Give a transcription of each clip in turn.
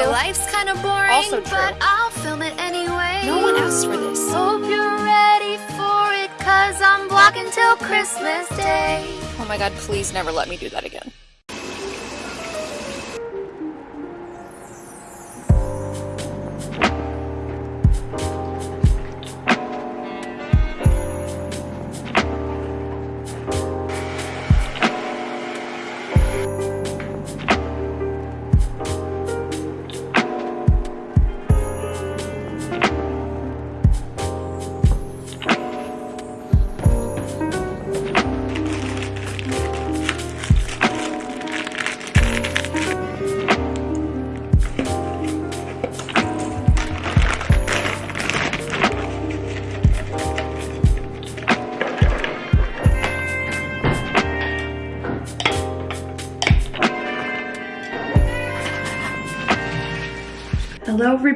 My life's kind of boring, Also true. but I'll film it anyway. No one asked for this. Hope you're ready for it, cause I'm vlogging till Christmas Day. Oh my god, please never let me do that again.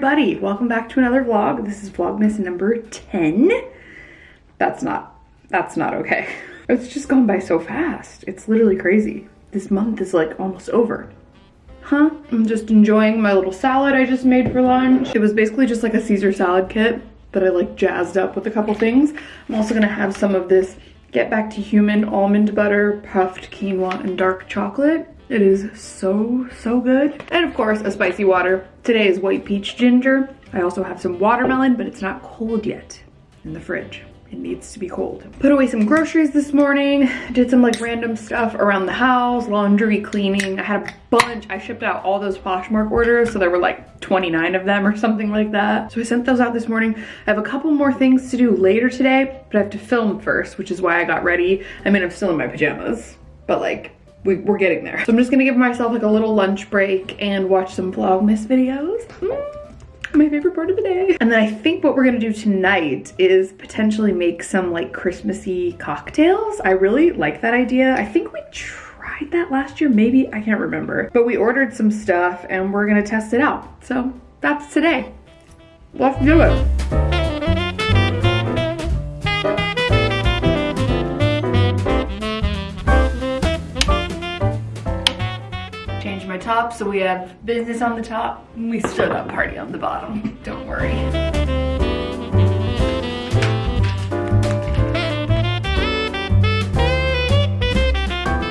Everybody, welcome back to another vlog. This is Vlogmas number 10. That's not, that's not okay. It's just gone by so fast. It's literally crazy. This month is like almost over. Huh? I'm just enjoying my little salad I just made for lunch. It was basically just like a Caesar salad kit, that I like jazzed up with a couple things. I'm also gonna have some of this Get Back to Human almond butter, puffed quinoa, and dark chocolate. It is so, so good. And of course, a spicy water. Today is white peach ginger. I also have some watermelon, but it's not cold yet in the fridge. It needs to be cold. Put away some groceries this morning. Did some like random stuff around the house, laundry, cleaning. I had a bunch. I shipped out all those Poshmark orders, so there were like 29 of them or something like that. So I sent those out this morning. I have a couple more things to do later today, but I have to film first, which is why I got ready. I mean, I'm still in my pajamas, but like we, are getting there. So I'm just gonna give myself like a little lunch break and watch some Vlogmas videos. Mm, my favorite part of the day. And then I think what we're gonna do tonight is potentially make some like Christmassy cocktails. I really like that idea. I think we tried that last year, maybe, I can't remember. But we ordered some stuff and we're gonna test it out. So that's today. Let's do it. Top so we have business on the top and we still got party on the bottom. Don't worry.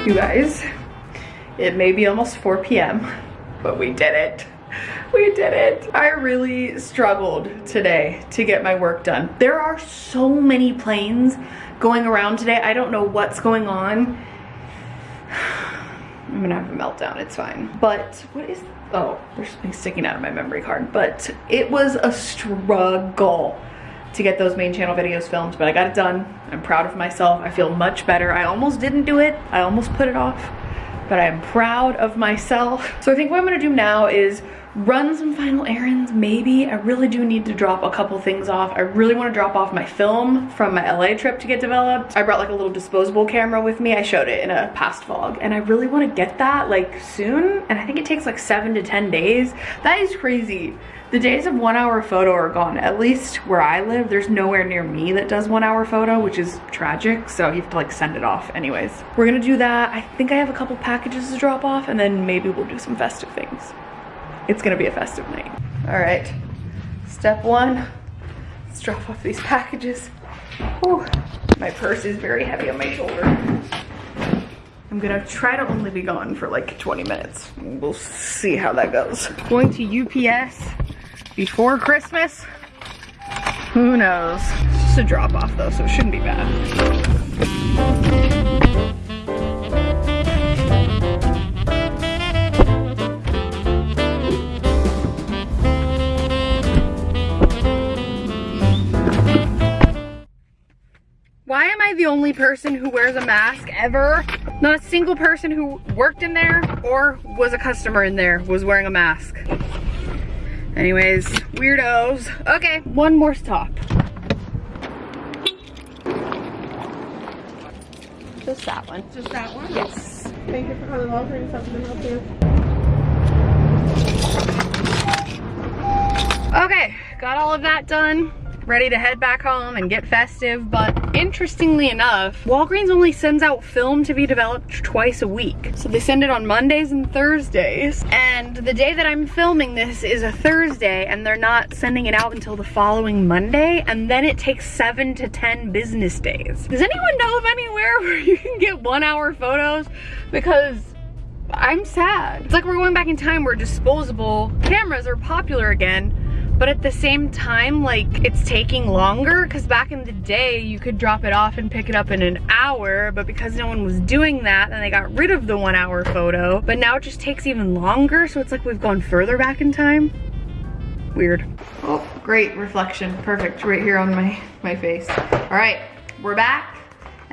You guys, it may be almost 4 p.m., but we did it. We did it. I really struggled today to get my work done. There are so many planes going around today. I don't know what's going on. I'm gonna have a meltdown, it's fine. But what is, oh, there's something sticking out of my memory card. But it was a struggle to get those main channel videos filmed, but I got it done. I'm proud of myself. I feel much better. I almost didn't do it. I almost put it off, but I am proud of myself. So I think what I'm gonna do now is run some final errands, maybe. I really do need to drop a couple things off. I really wanna drop off my film from my LA trip to get developed. I brought like a little disposable camera with me. I showed it in a past vlog and I really wanna get that like soon. And I think it takes like seven to 10 days. That is crazy. The days of one hour photo are gone. At least where I live, there's nowhere near me that does one hour photo, which is tragic. So you have to like send it off anyways. We're gonna do that. I think I have a couple packages to drop off and then maybe we'll do some festive things. It's gonna be a festive night. All right, step one, let's drop off these packages. Whew. My purse is very heavy on my shoulder. I'm gonna try to only be gone for like 20 minutes. We'll see how that goes. Going to UPS before Christmas? Who knows? It's just a drop off though, so it shouldn't be bad. I the only person who wears a mask ever? Not a single person who worked in there or was a customer in there was wearing a mask. Anyways, weirdos. Okay, one more stop. Just that one. Just that one? Yes. Thank you for coming over and something help you. Okay, got all of that done. Ready to head back home and get festive, but interestingly enough, Walgreens only sends out film to be developed twice a week. So they send it on Mondays and Thursdays, and the day that I'm filming this is a Thursday, and they're not sending it out until the following Monday, and then it takes seven to 10 business days. Does anyone know of anywhere where you can get one hour photos? Because I'm sad. It's like we're going back in time where disposable cameras are popular again, but at the same time, like it's taking longer because back in the day, you could drop it off and pick it up in an hour, but because no one was doing that, then they got rid of the one hour photo, but now it just takes even longer. So it's like we've gone further back in time. Weird. Oh, great reflection. Perfect, right here on my, my face. All right, we're back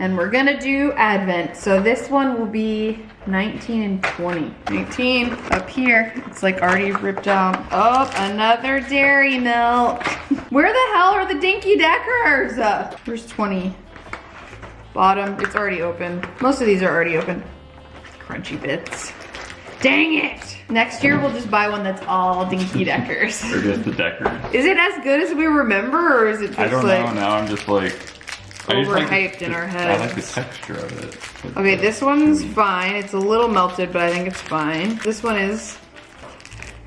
and we're gonna do Advent. So this one will be 19 and 20. 19 up here, it's like already ripped out. Oh, another dairy milk. Where the hell are the Dinky Deckers? Uh, where's 20? Bottom, it's already open. Most of these are already open. Crunchy bits. Dang it! Next year we'll just buy one that's all Dinky Deckers. Or just the Deckers. Is it as good as we remember or is it just like. I don't like... know. Now I'm just like Like Overhyped in our head. I like the texture of it. Okay, this one's fine. It's a little melted, but I think it's fine. This one is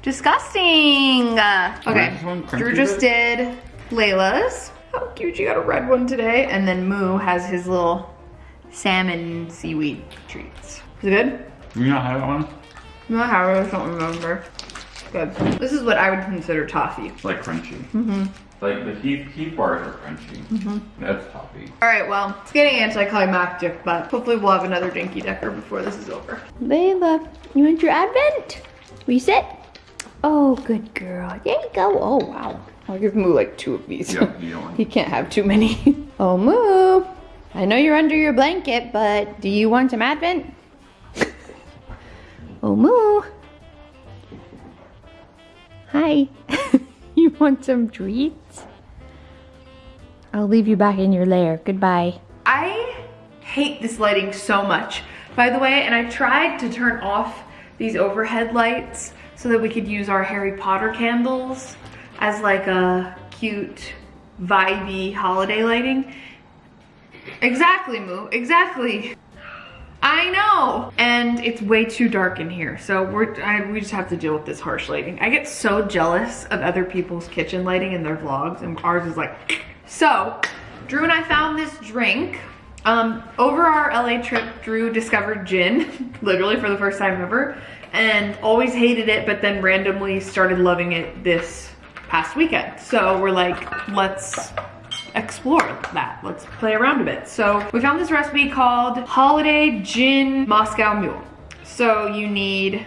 disgusting. Okay, Where's this one? Drew just did Layla's. How cute, you got a red one today. And then Moo has his little salmon seaweed treats. Is it good? You not have one? No, I don't remember. Good. This is what I would consider toffee. Like crunchy. Mm-hmm. Like the Heath Heath bars are crunchy. Mm-hmm. That's toffee. All right, well, it's getting anticlimactic, but hopefully we'll have another Dinky Decker before this is over. Layla, you want your advent? Will you sit? Oh, good girl. There you go. Oh, wow. I'll give Moo like two of these. Yeah, you don't he can't have too many. oh, Moo. I know you're under your blanket, but do you want some advent? oh, Moo. Hi. You want some treats? I'll leave you back in your lair. Goodbye. I hate this lighting so much, by the way, and I tried to turn off these overhead lights so that we could use our Harry Potter candles as like a cute, vibey holiday lighting. Exactly, Moo, exactly. I know, and it's way too dark in here, so we're I, we just have to deal with this harsh lighting. I get so jealous of other people's kitchen lighting in their vlogs, and ours is like. So, Drew and I found this drink. Um, over our LA trip, Drew discovered gin, literally for the first time ever, and always hated it, but then randomly started loving it this past weekend. So we're like, let's explore that. Let's play around a bit. So we found this recipe called Holiday Gin Moscow Mule. So you need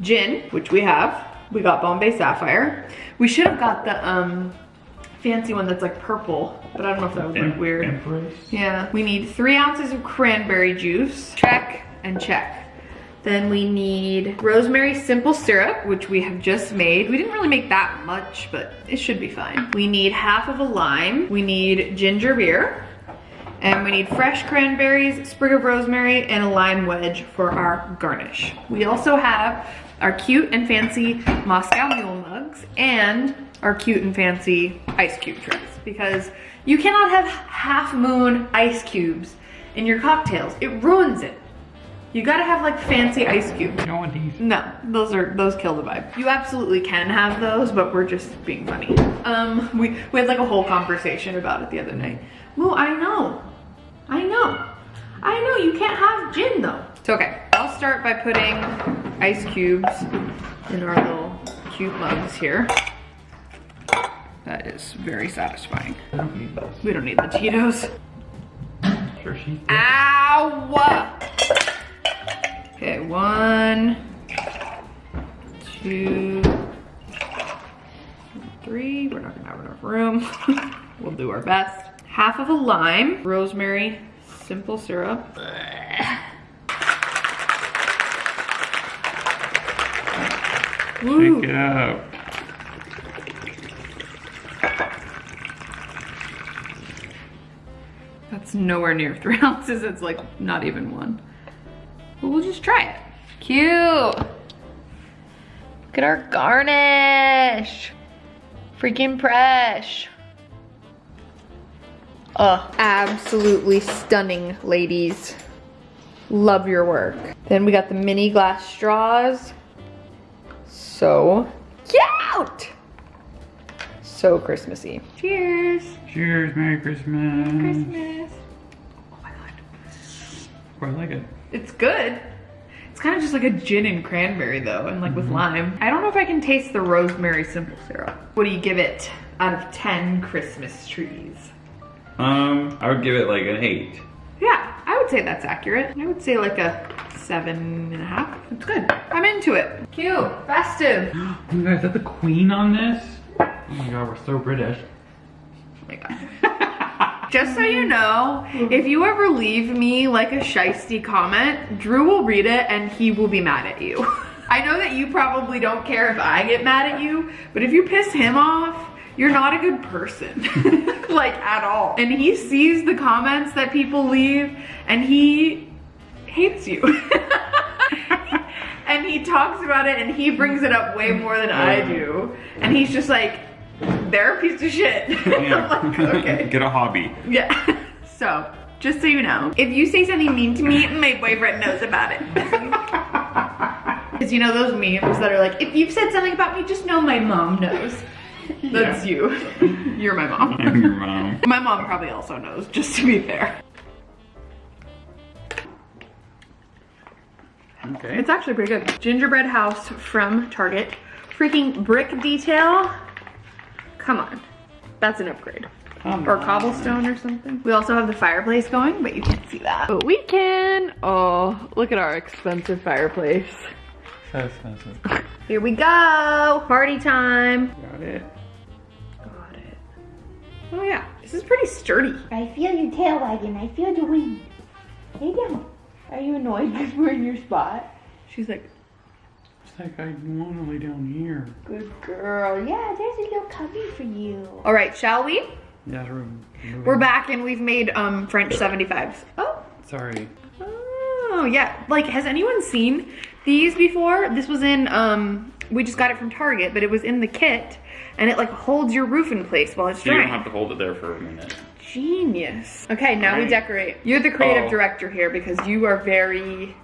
gin, which we have. We got Bombay Sapphire. We should have got the um, fancy one that's like purple, but I don't know if that would look weird. Empress? Yeah, we need three ounces of cranberry juice. Check and check. Then we need rosemary simple syrup, which we have just made. We didn't really make that much, but it should be fine. We need half of a lime. We need ginger beer. And we need fresh cranberries, sprig of rosemary, and a lime wedge for our garnish. We also have our cute and fancy Moscow Mule mugs and our cute and fancy ice cube trays because you cannot have half moon ice cubes in your cocktails. It ruins it. You gotta have like fancy ice cubes. You don't want these. No, those are those kill the vibe. You absolutely can have those, but we're just being funny. Um, we we had like a whole conversation about it the other night. Moo, I know, I know, I know. You can't have gin though. It's okay. I'll start by putting ice cubes in our little cute mugs here. That is very satisfying. I don't need those. We don't need the Tito's. Sure, she. Ow! Okay, one, two, three. We're not gonna have enough room. we'll do our best. Half of a lime, rosemary, simple syrup. Woo. Pick it up. That's nowhere near three ounces. It's like not even one. But we'll just try it. Cute. Look at our garnish. Freaking fresh. Uh, absolutely stunning, ladies. Love your work. Then we got the mini glass straws. So cute! So Christmassy. Cheers! Cheers, Merry Christmas. Christmas. Oh my god. I like it. It's good. It's kind of just like a gin and cranberry though, and like with lime. I don't know if I can taste the rosemary simple syrup. What do you give it out of 10 Christmas trees? Um, I would give it like an eight. Yeah, I would say that's accurate. I would say like a seven and a half. It's good. I'm into it. Cute, festive. Oh Oh my god, is that the queen on this? Oh my god, we're so British. Oh my god. Just so you know, if you ever leave me like a shisty comment, Drew will read it and he will be mad at you. I know that you probably don't care if I get mad at you, but if you piss him off, you're not a good person. like at all. And he sees the comments that people leave and he hates you. and he talks about it and he brings it up way more than I do. And he's just like, they're a piece of shit. Like, okay. Get a hobby. Yeah. So, just so you know, if you say something mean to me, my boyfriend knows about it. Because you know those memes that are like, if you've said something about me, just know my mom knows. That's you. You're my mom. I'm your mom. My mom probably also knows, just to be fair. Okay. It's actually pretty good. Gingerbread house from Target. Freaking brick detail. Come on. That's an upgrade. Come or on. cobblestone or something. We also have the fireplace going, but you can't see that. But we can. Oh, look at our expensive fireplace. So expensive. Here we go. Party time. Got it. Got it. Oh yeah, this is pretty sturdy. I feel your tail wagging. I feel the wind. Lay down. Are you annoyed because we're in your spot? She's like, It's like I want to lay down here. Good girl. Yeah, there's a little cubby for you. all right, shall we? Yeah, we're, We're back and we've made um French 75s. Oh. Sorry. Oh yeah, like has anyone seen these before? This was in um we just got it from Target, but it was in the kit and it like holds your roof in place while it's So you don't have to hold it there for a minute. Genius. Okay, now we decorate. You're the creative Oh. director here because you are very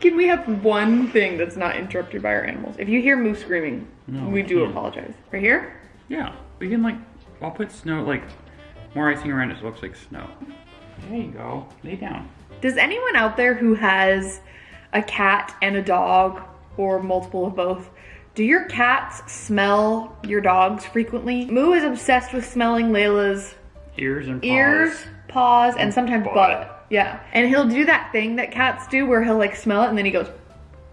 Can we have one thing that's not interrupted by our animals? If you hear Moose screaming, No, we we do apologize. Right here? Yeah, we can like, I'll put snow, like, more icing around it so it looks like snow. There you go. Lay down. Does anyone out there who has a cat and a dog or multiple of both, do your cats smell your dogs frequently? Moo is obsessed with smelling Layla's Ears and paws. ears, paws, and sometimes butt. butt. Yeah. And he'll do that thing that cats do where he'll like smell it and then he goes,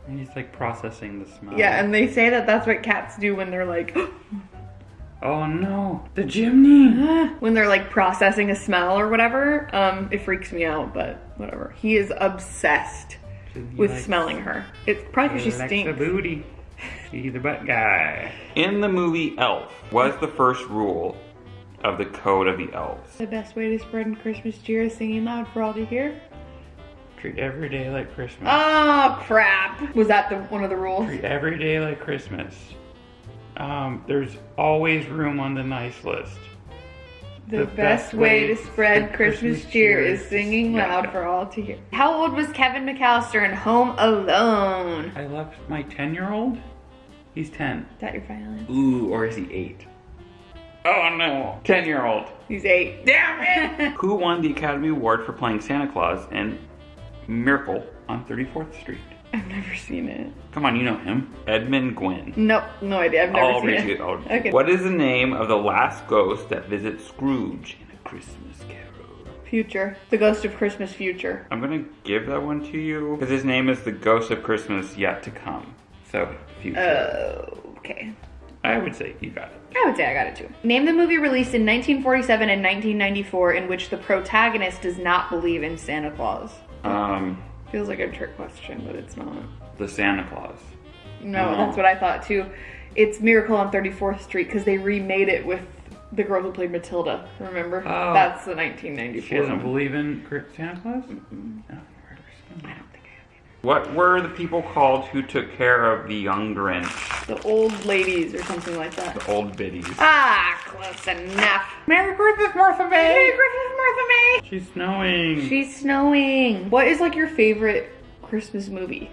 And he's like processing the smell. yeah. And they say that that's what cats do when they're like, Oh no, the chimney. when they're like processing a smell or whatever. Um, it freaks me out, but whatever. He is obsessed with smelling her. It's probably because she Likes the stinks. booty. He's the butt guy. In the movie Elf, was the first rule of the code of the elves? The best way to spread Christmas cheer is singing loud for all to hear. Treat every day like Christmas. Oh crap! Was that the one of the rules? Treat every day like Christmas. Um, there's always room on the nice list. The, best, way to spread Christmas cheer is singing loud for all to hear. How old was Kevin McAllister in Home Alone? I left my 10 year old. He's 10. Is that your violin? Ooh, or is he 8? Oh no, 10 year old. He's eight. Damn it! Who won the Academy Award for playing Santa Claus in Miracle on 34th Street? I've never seen it. Come on, you know him. Edmund Gwenn. Nope, no idea. I've never I'll seen read it. I'll- Okay. What is the name of the last ghost that visits Scrooge in A Christmas Carol? Future. The Ghost of Christmas Future. I'm gonna give that one to you because his name is the Ghost of Christmas Yet to Come. So, future. Oh, Okay. I would say you got it. I would say I got it too. Name the movie released in 1947 and 1994 in which the protagonist does not believe in Santa Claus. Um, Feels like a trick question, but it's not. the Santa Claus. No, No. that's what I thought too. It's Miracle on 34th Street because they remade it with the girl who played Matilda. Remember? Oh. That's the 1994. She doesn't one. believe in Santa Claus? You're right. I don't think I have either. What were the people called who took care of the young Grinch? The old ladies or something like that. The old biddies. Ah, close enough. Merry Christmas, Martha May! Merry Christmas, Martha May! She's snowing. She's snowing. What is like your favorite Christmas movie?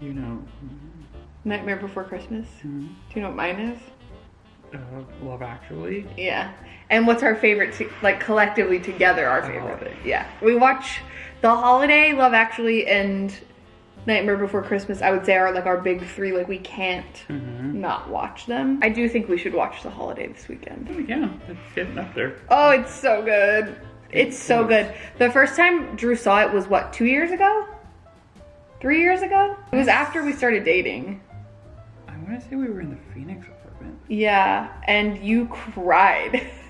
you know, Nightmare Before Christmas? Mm-hmm. Do you know what mine is? uh, Love Actually. Yeah. And what's our favorite, to, like collectively together, our The favorite? Holiday. Yeah. We watch The Holiday, Love Actually, and Nightmare Before Christmas, I would say are like our big three. Like we can't Mm-hmm. not watch them. I do think we should watch The Holiday this weekend. Yeah, it's getting up there. Oh, it's so good. It's so good. The first time Drew saw it was what, two years ago? Three years ago? It was after we started dating. I want to say we were in the Phoenix apartment. Yeah, and you cried.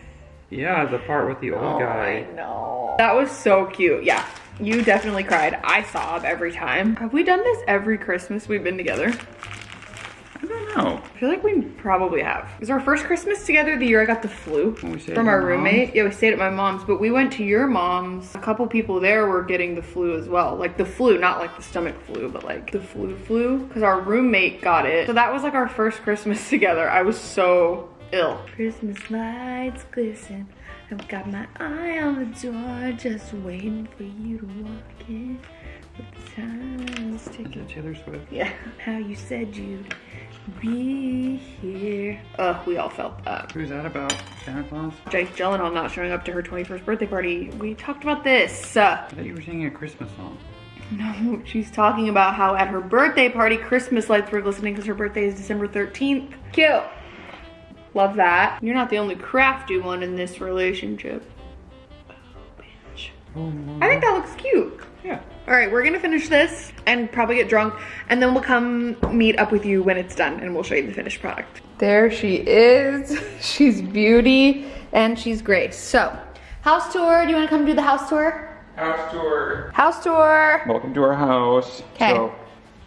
Yeah, the part with the old Oh, guy. I know. That was so cute. Yeah, you definitely cried. I sob every time. Have we done this every Christmas we've been together? I don't know. I feel like we probably have. It was our first Christmas together the year I got the flu When we stayed from our your roommate. Yeah, we stayed at my mom's, but we went to your mom's. A couple people there were getting the flu as well. Like the flu, not like the stomach flu, but like the flu flu. Because our roommate got it. So that was like our first Christmas together. I was so ill. Christmas lights glisten. I've got my eye on the door, just waiting for you to walk in. But the time's Is ticking. Taylor Swift? Yeah, how you said you'd be here. Ugh, we all felt that. Who's that about? Santa Claus? Jake Gyllenhaal not showing up to her 21st birthday party. We talked about this. Uh, I thought you were singing a Christmas song. no, she's talking about how at her birthday party, Christmas lights were glistening because her birthday is December 13th. Cute. Love that. You're not the only crafty one in this relationship. Oh, bitch. I think that looks cute. Yeah. All right, we're gonna finish this and probably get drunk, and then we'll come meet up with you when it's done, and we'll show you the finished product. There she is. She's beauty and she's grace. So, house tour. Do you want to come do the house tour? House tour. House tour. Welcome to our house. 'Kay. So,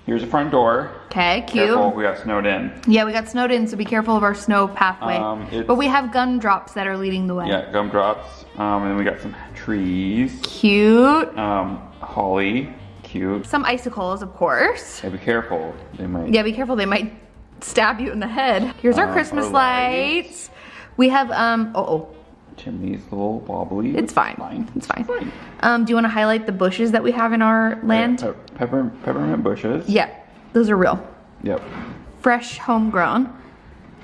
here's the front door. Okay, cute. Careful, we got snowed in. Yeah, we got snowed in, so be careful of our snow pathway. Um, but we have gumdrops that are leading the way. Yeah, gumdrops. Um, and then we got some trees. Cute. Um, holly. Cute. Some icicles, of course. Yeah, be careful. They might. Yeah, be careful. They might stab you in the head. Here's our Um, Christmas our lights. lights. We have um. Oh, oh. Chimney's a little wobbly. It's fine. Fine. It's fine. Fine. Um, do you want to highlight the bushes that we have in our land? Pe- pepper, peppermint bushes. Yeah, those are real, Yep. fresh, homegrown.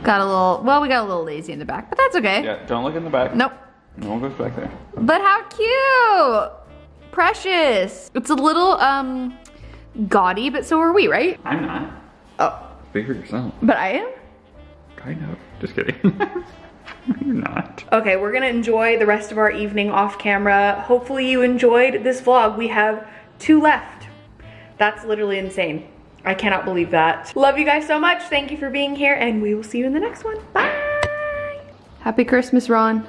Got a little. Well, we got a little lazy in the back, but that's okay. Yeah, don't look in the back. Nope. No one goes back there. But how cute! Precious. It's a little um gaudy, but so are we, right? I'm not. Oh, for yourself. but I am. Kind of. Just kidding. You're not. Okay, we're gonna enjoy the rest of our evening off camera. Hopefully you enjoyed this vlog. We have two left. That's literally insane. I cannot believe that. Love you guys so much. Thank you for being here and we will see you in the next one. Bye. Happy Christmas, Ron.